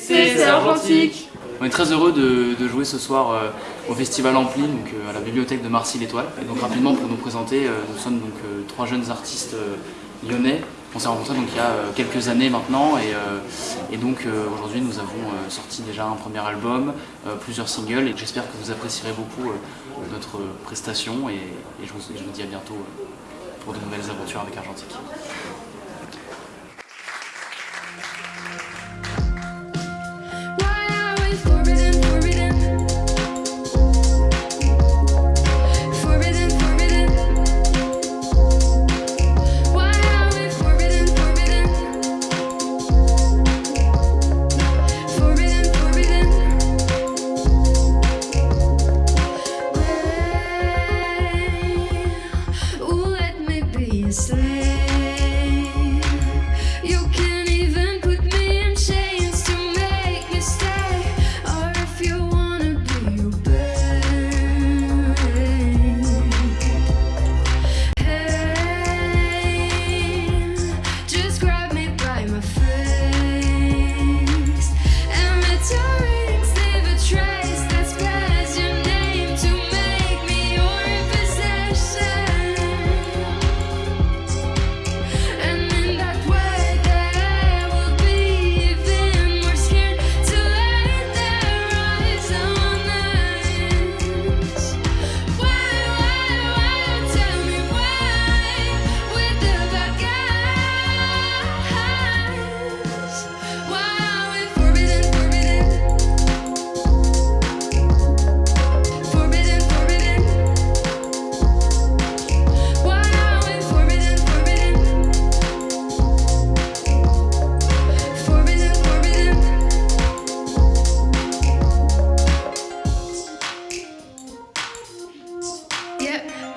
c'est On est très heureux de, jouer ce soir euh, au Festival Ampli, euh, à la bibliothèque de Marcy l'Étoile. Donc rapidement pour nous présenter, euh, nous sommes donc trois jeunes artistes lyonnais. On s'est rencontrés donc il y a quelques années maintenant et, donc aujourd'hui nous avons sorti déjà un premier album, plusieurs singles et j'espère que vous apprécierez beaucoup notre prestation et, je vous, dis à bientôt pour de nouvelles aventures avec Argentique.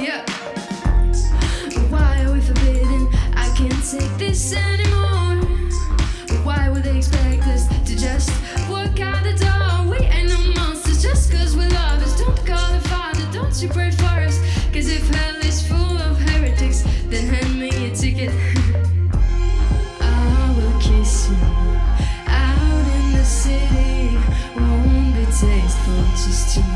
Yeah. Why are we forbidden? I can't take this anymore. Why would they expect us to just walk out the door? We ain't no monsters just cause we love us. Don't call the father, don't you pray for us. Cause if hell is full of heretics, then hand me a ticket. I will kiss you out in the city. Won't be tasteful just too.